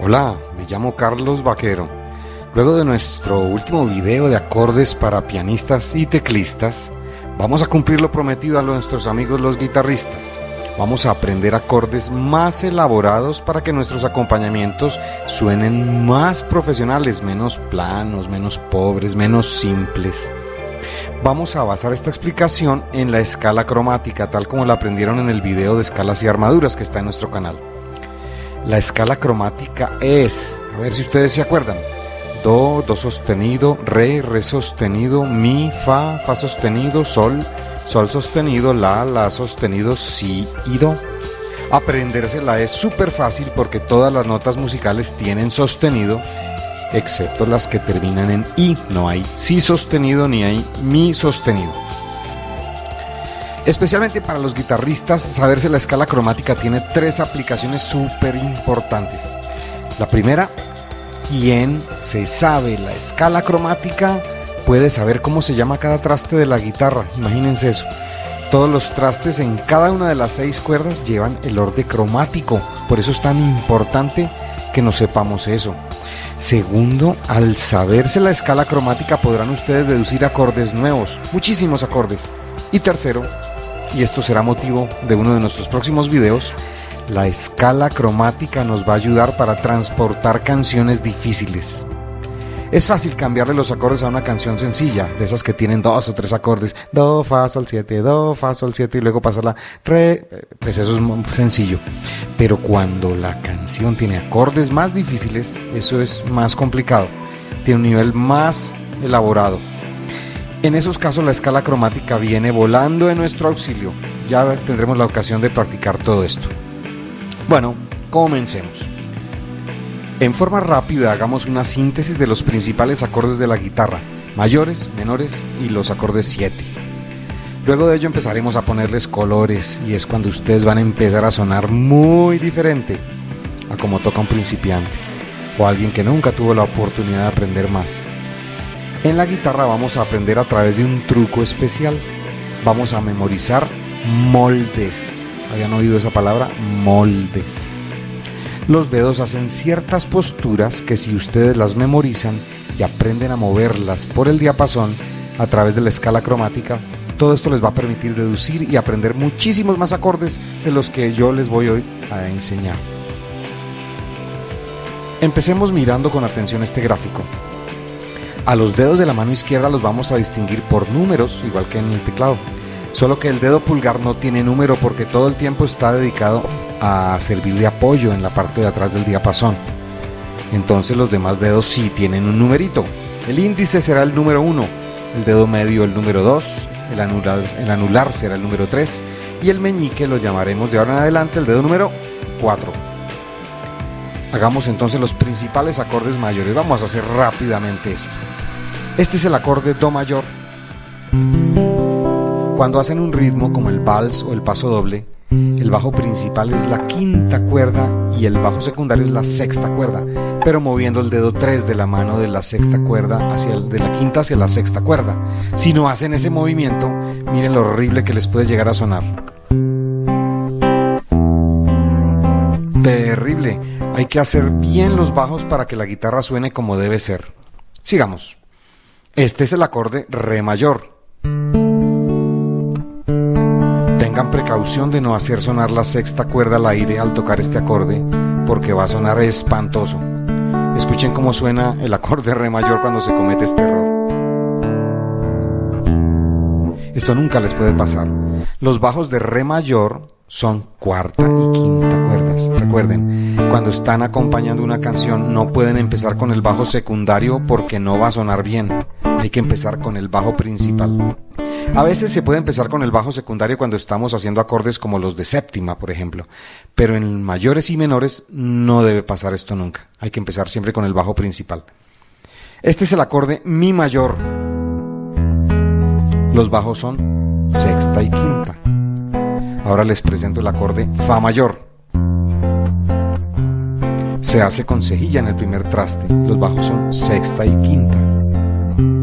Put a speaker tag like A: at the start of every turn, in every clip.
A: Hola, me llamo Carlos Vaquero. Luego de nuestro último video de acordes para pianistas y teclistas, vamos a cumplir lo prometido a nuestros amigos los guitarristas. Vamos a aprender acordes más elaborados para que nuestros acompañamientos suenen más profesionales, menos planos, menos pobres, menos simples. Vamos a basar esta explicación en la escala cromática, tal como la aprendieron en el video de escalas y armaduras que está en nuestro canal. La escala cromática es, a ver si ustedes se acuerdan, Do, Do sostenido, Re, Re sostenido, Mi, Fa, Fa sostenido, Sol, Sol sostenido, La, La sostenido, Si y Do. Aprendérsela es súper fácil porque todas las notas musicales tienen sostenido, excepto las que terminan en I. No hay Si sostenido ni hay Mi sostenido. Especialmente para los guitarristas, saberse la escala cromática tiene tres aplicaciones súper importantes. La primera, quien se sabe la escala cromática puede saber cómo se llama cada traste de la guitarra. Imagínense eso. Todos los trastes en cada una de las seis cuerdas llevan el orden cromático. Por eso es tan importante que nos sepamos eso. Segundo, al saberse la escala cromática podrán ustedes deducir acordes nuevos, muchísimos acordes. Y tercero, y esto será motivo de uno de nuestros próximos videos, la escala cromática nos va a ayudar para transportar canciones difíciles. Es fácil cambiarle los acordes a una canción sencilla, de esas que tienen dos o tres acordes, do, fa, sol, siete, do, fa, sol, siete y luego pasarla re, pues eso es muy sencillo. Pero cuando la canción tiene acordes más difíciles, eso es más complicado, tiene un nivel más elaborado. En esos casos la escala cromática viene volando en nuestro auxilio. Ya tendremos la ocasión de practicar todo esto. Bueno, comencemos. En forma rápida hagamos una síntesis de los principales acordes de la guitarra, mayores, menores y los acordes 7. Luego de ello empezaremos a ponerles colores y es cuando ustedes van a empezar a sonar muy diferente a como toca un principiante o alguien que nunca tuvo la oportunidad de aprender más. En la guitarra vamos a aprender a través de un truco especial. Vamos a memorizar moldes. ¿Habían oído esa palabra? Moldes. Los dedos hacen ciertas posturas que si ustedes las memorizan y aprenden a moverlas por el diapasón a través de la escala cromática, todo esto les va a permitir deducir y aprender muchísimos más acordes de los que yo les voy hoy a enseñar. Empecemos mirando con atención este gráfico. A los dedos de la mano izquierda los vamos a distinguir por números, igual que en el teclado. Solo que el dedo pulgar no tiene número porque todo el tiempo está dedicado a servir de apoyo en la parte de atrás del diapasón. Entonces los demás dedos sí tienen un numerito. El índice será el número 1, el dedo medio el número 2, el anular, el anular será el número 3 y el meñique lo llamaremos de ahora en adelante el dedo número 4. Hagamos entonces los principales acordes mayores. Vamos a hacer rápidamente esto. Este es el acorde Do mayor. Cuando hacen un ritmo como el vals o el paso doble, el bajo principal es la quinta cuerda y el bajo secundario es la sexta cuerda, pero moviendo el dedo 3 de la mano de la sexta cuerda hacia de la quinta hacia la sexta cuerda. Si no hacen ese movimiento, miren lo horrible que les puede llegar a sonar. Terrible. Hay que hacer bien los bajos para que la guitarra suene como debe ser. Sigamos. Este es el acorde Re mayor. Tengan precaución de no hacer sonar la sexta cuerda al aire al tocar este acorde, porque va a sonar espantoso. Escuchen cómo suena el acorde Re mayor cuando se comete este error. Esto nunca les puede pasar. Los bajos de Re mayor son cuarta y quinta cuerdas. Recuerden, cuando están acompañando una canción no pueden empezar con el bajo secundario porque no va a sonar bien. Hay que empezar con el bajo principal. A veces se puede empezar con el bajo secundario cuando estamos haciendo acordes como los de séptima, por ejemplo, pero en mayores y menores no debe pasar esto nunca. Hay que empezar siempre con el bajo principal. Este es el acorde Mi mayor. Los bajos son sexta y quinta. Ahora les presento el acorde Fa mayor. Se hace con cejilla en el primer traste. Los bajos son sexta y quinta.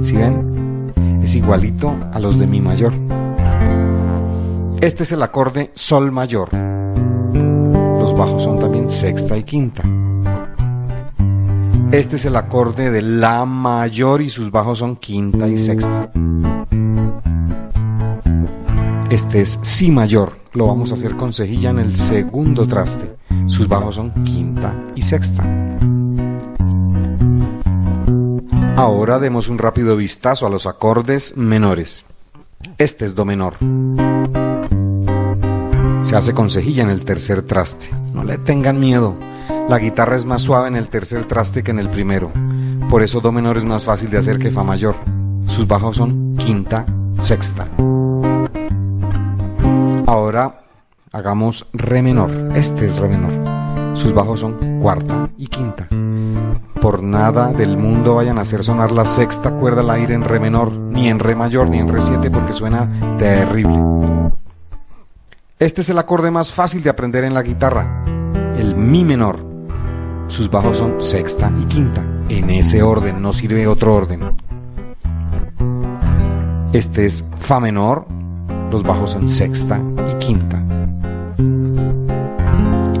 A: ¿Sí ven? Es igualito a los de Mi mayor. Este es el acorde Sol mayor. Los bajos son también sexta y quinta. Este es el acorde de La mayor y sus bajos son quinta y sexta. Este es Si mayor. Lo vamos a hacer con cejilla en el segundo traste. Sus bajos son quinta y sexta. Ahora demos un rápido vistazo a los acordes menores. Este es Do menor. Se hace con cejilla en el tercer traste. No le tengan miedo. La guitarra es más suave en el tercer traste que en el primero. Por eso Do menor es más fácil de hacer que Fa mayor. Sus bajos son quinta, sexta. Ahora hagamos Re menor. Este es Re menor. Sus bajos son cuarta y quinta. Por nada del mundo vayan a hacer sonar la sexta cuerda al aire en Re menor, ni en Re mayor, ni en Re 7 porque suena terrible. Este es el acorde más fácil de aprender en la guitarra, el Mi menor. Sus bajos son sexta y quinta. En ese orden, no sirve otro orden. Este es Fa menor, los bajos en sexta y quinta.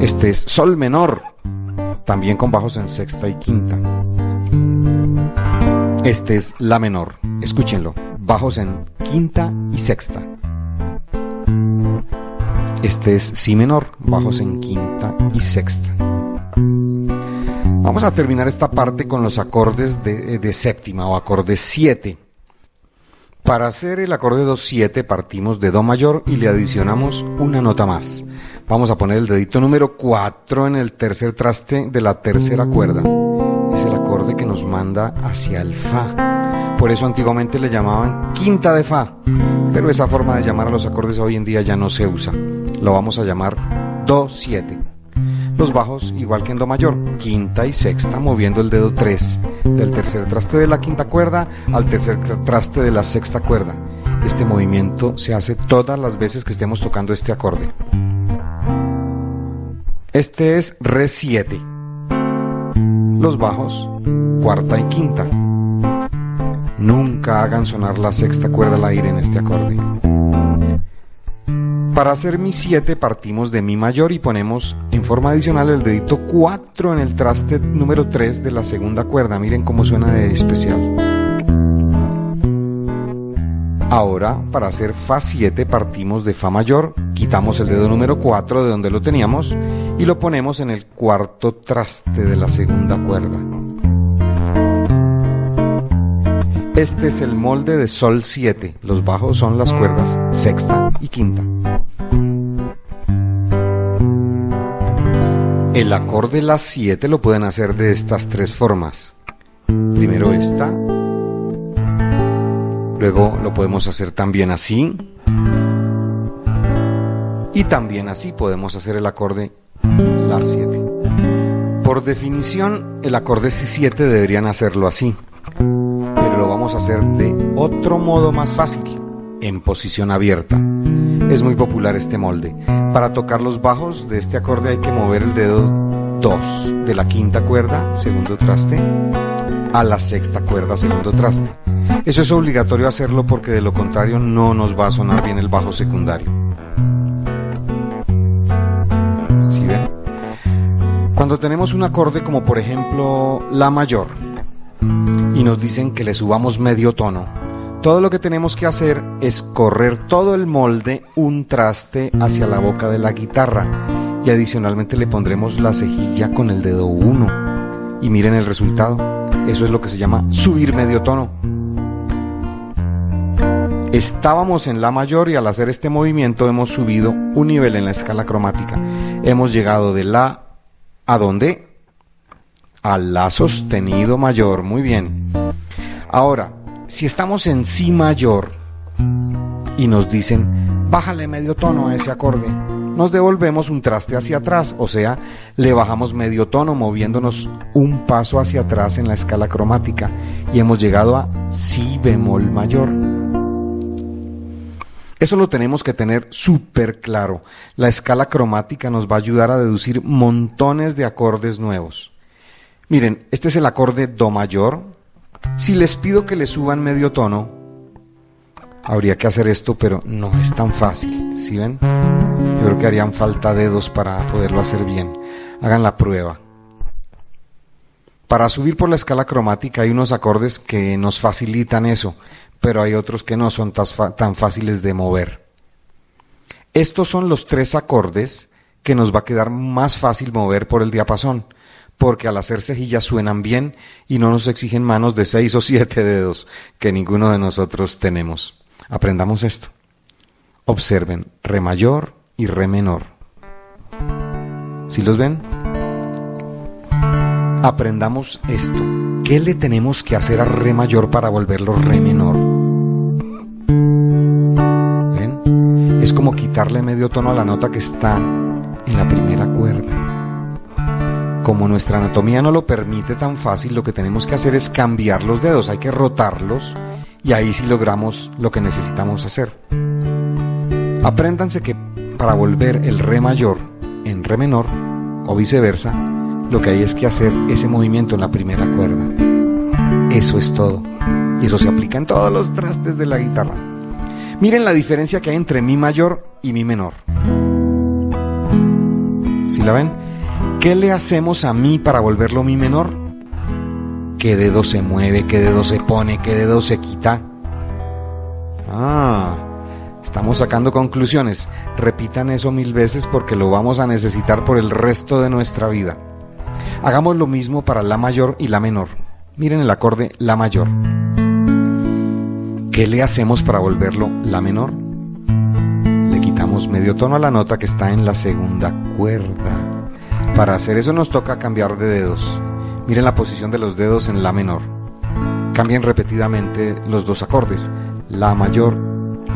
A: Este es Sol menor, también con bajos en sexta y quinta. Este es La menor, escúchenlo, bajos en quinta y sexta. Este es Si menor, bajos en quinta y sexta. Vamos a terminar esta parte con los acordes de, de séptima o acordes 7. Para hacer el acorde 2-7 partimos de Do mayor y le adicionamos una nota más. Vamos a poner el dedito número 4 en el tercer traste de la tercera cuerda. Es el acorde que nos manda hacia el Fa. Por eso antiguamente le llamaban quinta de Fa. Pero esa forma de llamar a los acordes hoy en día ya no se usa. Lo vamos a llamar Do-7. Los bajos, igual que en Do mayor, quinta y sexta, moviendo el dedo 3 del tercer traste de la quinta cuerda al tercer traste de la sexta cuerda. Este movimiento se hace todas las veces que estemos tocando este acorde. Este es Re 7. Los bajos, cuarta y quinta. Nunca hagan sonar la sexta cuerda al aire en este acorde. Para hacer mi 7 partimos de mi mayor y ponemos en forma adicional el dedito 4 en el traste número 3 de la segunda cuerda. Miren cómo suena de especial. Ahora, para hacer Fa 7 partimos de Fa mayor, quitamos el dedo número 4 de donde lo teníamos y lo ponemos en el cuarto traste de la segunda cuerda. Este es el molde de Sol 7. Los bajos son las cuerdas sexta y quinta. El acorde La 7 lo pueden hacer de estas tres formas. Primero esta. Luego lo podemos hacer también así. Y también así podemos hacer el acorde La 7. Por definición, el acorde Si 7 deberían hacerlo así lo vamos a hacer de otro modo más fácil, en posición abierta. Es muy popular este molde. Para tocar los bajos de este acorde hay que mover el dedo 2 de la quinta cuerda, segundo traste, a la sexta cuerda, segundo traste. Eso es obligatorio hacerlo porque de lo contrario no nos va a sonar bien el bajo secundario. ¿Sí ven? Cuando tenemos un acorde como por ejemplo La mayor, y nos dicen que le subamos medio tono. Todo lo que tenemos que hacer es correr todo el molde un traste hacia la boca de la guitarra y adicionalmente le pondremos la cejilla con el dedo 1. Y miren el resultado. Eso es lo que se llama subir medio tono. Estábamos en La mayor y al hacer este movimiento hemos subido un nivel en la escala cromática. Hemos llegado de La a donde al La sostenido mayor. Muy bien. Ahora, si estamos en Si mayor y nos dicen, bájale medio tono a ese acorde, nos devolvemos un traste hacia atrás, o sea, le bajamos medio tono moviéndonos un paso hacia atrás en la escala cromática y hemos llegado a Si bemol mayor. Eso lo tenemos que tener súper claro. La escala cromática nos va a ayudar a deducir montones de acordes nuevos. Miren, este es el acorde Do mayor. Si les pido que le suban medio tono, habría que hacer esto, pero no es tan fácil. ¿Sí ven? Yo creo que harían falta dedos para poderlo hacer bien. Hagan la prueba. Para subir por la escala cromática hay unos acordes que nos facilitan eso, pero hay otros que no son tan fáciles de mover. Estos son los tres acordes que nos va a quedar más fácil mover por el diapasón, porque al hacer cejillas suenan bien y no nos exigen manos de seis o siete dedos, que ninguno de nosotros tenemos. Aprendamos esto. Observen re mayor y re menor. ¿Sí los ven? Aprendamos esto. ¿Qué le tenemos que hacer a re mayor para volverlo re menor? ¿Ven? Es como quitarle medio tono a la nota que está en la primera cuerda. Como nuestra anatomía no lo permite tan fácil, lo que tenemos que hacer es cambiar los dedos, hay que rotarlos y ahí sí logramos lo que necesitamos hacer. Apréndanse que para volver el re mayor en re menor o viceversa, lo que hay es que hacer ese movimiento en la primera cuerda. Eso es todo. Y eso se aplica en todos los trastes de la guitarra. Miren la diferencia que hay entre mi mayor y mi menor. ¿Sí la ven? ¿Qué le hacemos a mi para volverlo mi menor? ¿Qué dedo se mueve? ¿Qué dedo se pone? ¿Qué dedo se quita? Ah, Estamos sacando conclusiones. Repitan eso mil veces porque lo vamos a necesitar por el resto de nuestra vida. Hagamos lo mismo para la mayor y la menor. Miren el acorde la mayor. ¿Qué le hacemos para volverlo la menor? Le quitamos medio tono a la nota que está en la segunda cuerda. Para hacer eso nos toca cambiar de dedos. Miren la posición de los dedos en la menor. Cambien repetidamente los dos acordes, la mayor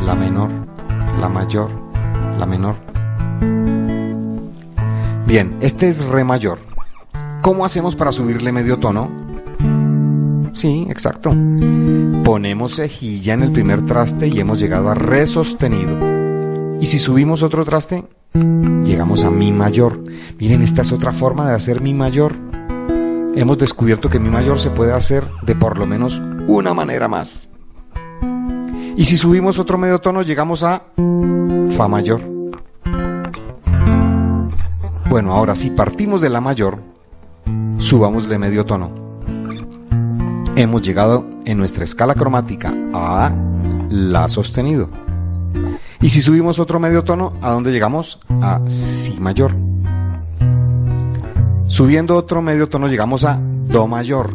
A: la menor, la mayor, la menor. Bien, este es re mayor. ¿Cómo hacemos para subirle medio tono? Sí, exacto. Ponemos cejilla en el primer traste y hemos llegado a re sostenido. Y si subimos otro traste, llegamos a mi mayor. Miren, esta es otra forma de hacer mi mayor. Hemos descubierto que mi mayor se puede hacer de por lo menos una manera más. Y si subimos otro medio tono, llegamos a Fa mayor. Bueno, ahora si partimos de la mayor, subámosle medio tono. Hemos llegado en nuestra escala cromática a La sostenido. Y si subimos otro medio tono, ¿a dónde llegamos? A Si mayor. Subiendo otro medio tono llegamos a Do mayor.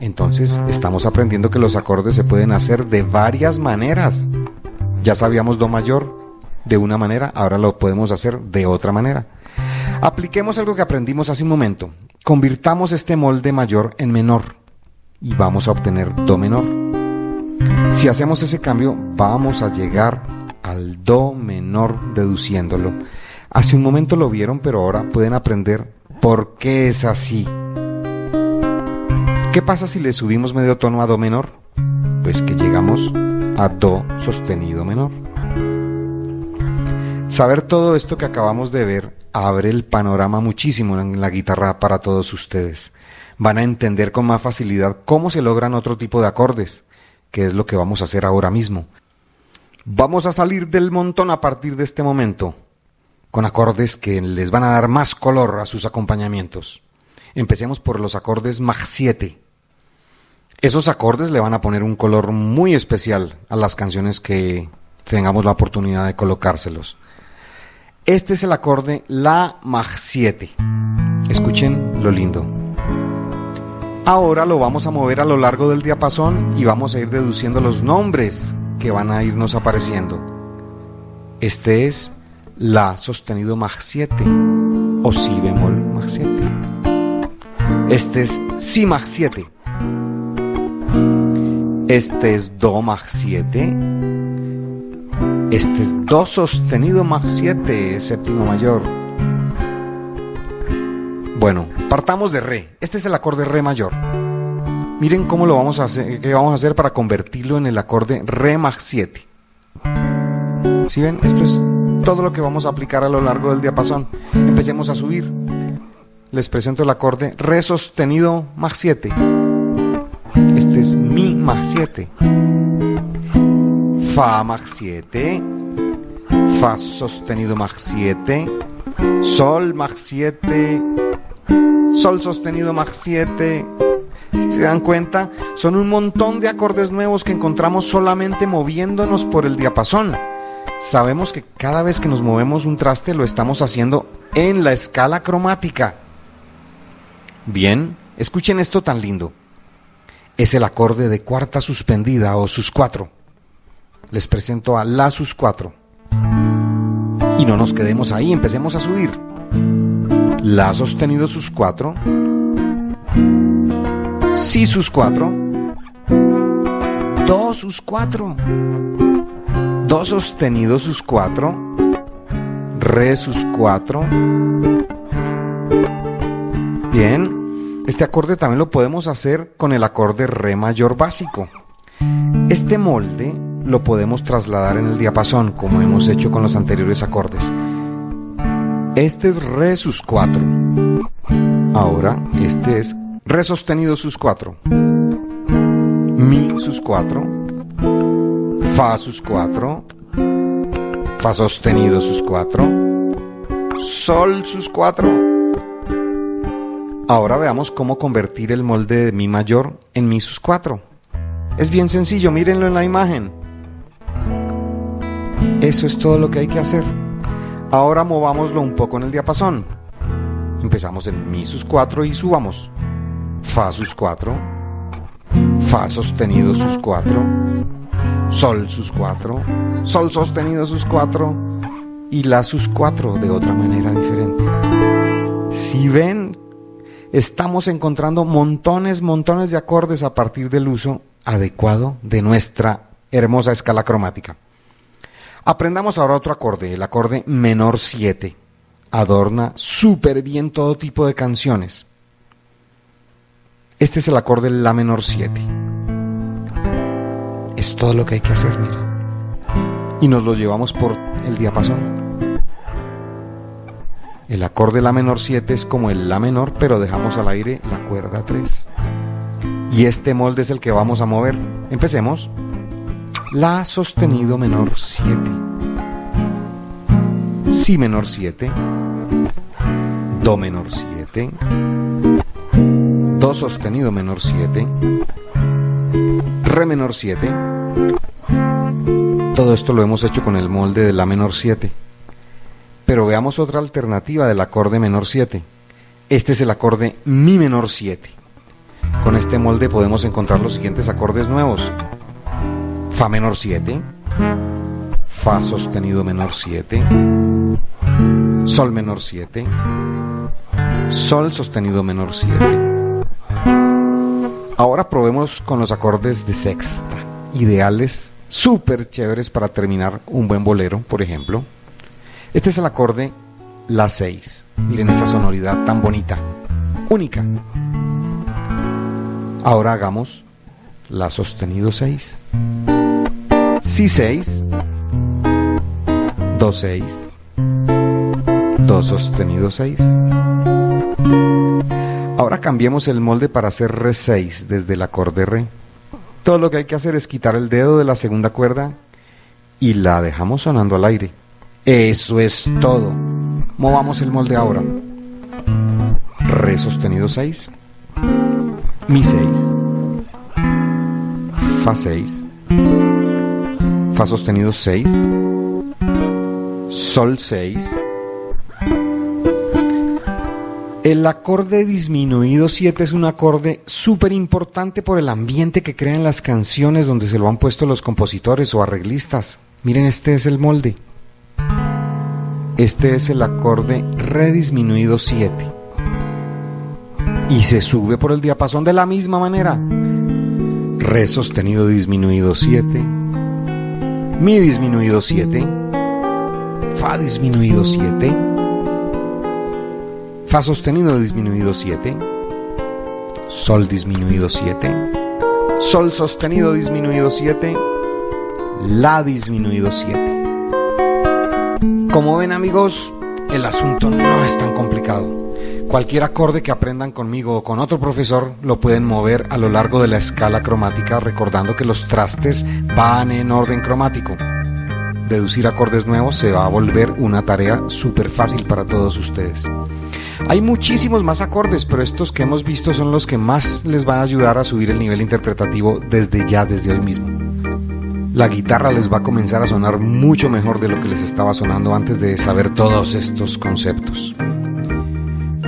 A: Entonces estamos aprendiendo que los acordes se pueden hacer de varias maneras. Ya sabíamos Do mayor de una manera, ahora lo podemos hacer de otra manera. Apliquemos algo que aprendimos hace un momento. Convirtamos este molde mayor en menor y vamos a obtener Do menor. Si hacemos ese cambio, vamos a llegar al Do menor deduciéndolo. Hace un momento lo vieron, pero ahora pueden aprender por qué es así. ¿Qué pasa si le subimos medio tono a Do menor? Pues que llegamos a Do sostenido menor. Saber todo esto que acabamos de ver abre el panorama muchísimo en la guitarra para todos ustedes. Van a entender con más facilidad cómo se logran otro tipo de acordes, que es lo que vamos a hacer ahora mismo. Vamos a salir del montón a partir de este momento, con acordes que les van a dar más color a sus acompañamientos. Empecemos por los acordes Mach 7. Esos acordes le van a poner un color muy especial a las canciones que tengamos la oportunidad de colocárselos. Este es el acorde La Mach 7. Escuchen lo lindo. Ahora lo vamos a mover a lo largo del diapasón y vamos a ir deduciendo los nombres que van a irnos apareciendo. Este es La sostenido Mach 7 o Si bemol Mach 7. Este es Si Mach 7. Este es Do Mach 7. Este es Do sostenido Mach 7, séptimo mayor. Bueno, partamos de Re. Este es el acorde Re mayor. Miren cómo lo vamos a hacer, qué vamos a hacer para convertirlo en el acorde Re Mach 7. ¿Sí ven? Esto es todo lo que vamos a aplicar a lo largo del diapasón. Empecemos a subir les presento el acorde Re sostenido más 7. Este es Mi más 7. Fa más 7. Fa sostenido más 7. Sol más 7. Sol sostenido más 7. Si se dan cuenta, son un montón de acordes nuevos que encontramos solamente moviéndonos por el diapasón. Sabemos que cada vez que nos movemos un traste lo estamos haciendo en la escala cromática. Bien, escuchen esto tan lindo. Es el acorde de cuarta suspendida o sus cuatro. Les presento a la sus cuatro. Y no nos quedemos ahí, empecemos a subir. La sostenido sus cuatro. Si sus cuatro. Do sus cuatro. Do sostenido sus cuatro. Re sus cuatro. Bien, este acorde también lo podemos hacer con el acorde Re mayor básico. Este molde lo podemos trasladar en el diapasón, como hemos hecho con los anteriores acordes. Este es Re sus 4. Ahora, este es Re sostenido sus 4. Mi sus 4. Fa sus 4. Fa sostenido sus 4. Sol sus 4. Ahora veamos cómo convertir el molde de Mi mayor en Mi sus 4. Es bien sencillo, mírenlo en la imagen. Eso es todo lo que hay que hacer. Ahora movámoslo un poco en el diapasón. Empezamos en Mi sus 4 y subamos. Fa sus 4. Fa sostenido sus 4. Sol sus 4. Sol sostenido sus 4. Y La sus 4 de otra manera diferente. Si ven, estamos encontrando montones, montones de acordes a partir del uso adecuado de nuestra hermosa escala cromática. Aprendamos ahora otro acorde, el acorde menor 7. Adorna súper bien todo tipo de canciones. Este es el acorde La menor 7. Es todo lo que hay que hacer, mira. Y nos lo llevamos por el diapasón. El acorde La menor 7 es como el La menor, pero dejamos al aire la cuerda 3. Y este molde es el que vamos a mover. Empecemos. La sostenido menor 7. Si menor 7. Do menor 7. Do sostenido menor 7. Re menor 7. Todo esto lo hemos hecho con el molde de La menor 7. Pero veamos otra alternativa del acorde menor 7. Este es el acorde Mi menor 7. Con este molde podemos encontrar los siguientes acordes nuevos. Fa menor 7, Fa sostenido menor 7, Sol menor 7, Sol sostenido menor 7. Ahora probemos con los acordes de sexta, ideales, súper chéveres para terminar un buen bolero, por ejemplo. Este es el acorde La 6. Miren esa sonoridad tan bonita, única. Ahora hagamos La sostenido 6. Si 6, Do 6, Do sostenido 6. Ahora cambiemos el molde para hacer Re 6 desde el acorde Re. Todo lo que hay que hacer es quitar el dedo de la segunda cuerda y la dejamos sonando al aire. Eso es todo. Movamos el molde ahora. Re sostenido 6, Mi 6, Fa 6, Fa sostenido 6, Sol 6, el acorde disminuido 7 es un acorde súper importante por el ambiente que crean las canciones donde se lo han puesto los compositores o arreglistas. Miren, este es el molde. Este es el acorde re disminuido 7. Y se sube por el diapasón de la misma manera. Re sostenido disminuido 7 mi disminuido 7, Fa disminuido 7, Fa sostenido disminuido 7, Sol disminuido 7, Sol sostenido disminuido 7, La disminuido 7. Como ven amigos, el asunto no es tan complicado. Cualquier acorde que aprendan conmigo o con otro profesor lo pueden mover a lo largo de la escala cromática recordando que los trastes van en orden cromático. deducir acordes nuevos se va a volver una tarea súper fácil para todos ustedes. Hay muchísimos más acordes, pero estos que hemos visto son los que más les van a ayudar a subir el nivel interpretativo desde ya, desde hoy mismo. La guitarra les va a comenzar a sonar mucho mejor de lo que les estaba sonando antes de saber todos estos conceptos.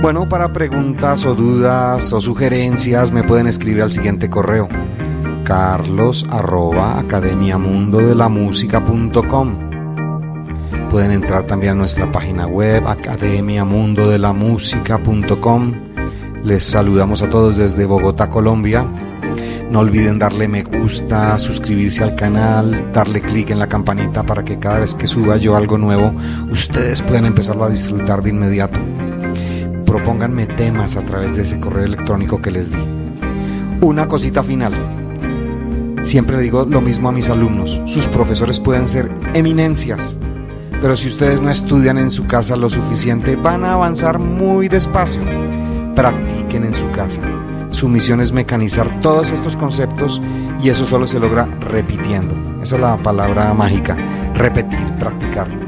A: Bueno, para preguntas o dudas o sugerencias me pueden escribir al siguiente correo carlos arroba academiamundodelamusica.com Pueden entrar también a nuestra página web academiamundodelamusica.com Les saludamos a todos desde Bogotá, Colombia. No olviden darle me gusta, suscribirse al canal, darle clic en la campanita para que cada vez que suba yo algo nuevo, ustedes puedan empezarlo a disfrutar de inmediato. Propónganme temas a través de ese correo electrónico que les di. Una cosita final. Siempre digo lo mismo a mis alumnos. Sus profesores pueden ser eminencias, pero si ustedes no estudian en su casa lo suficiente, van a avanzar muy despacio. Practiquen en su casa. Su misión es mecanizar todos estos conceptos y eso solo se logra repitiendo. Esa es la palabra mágica. Repetir, practicar.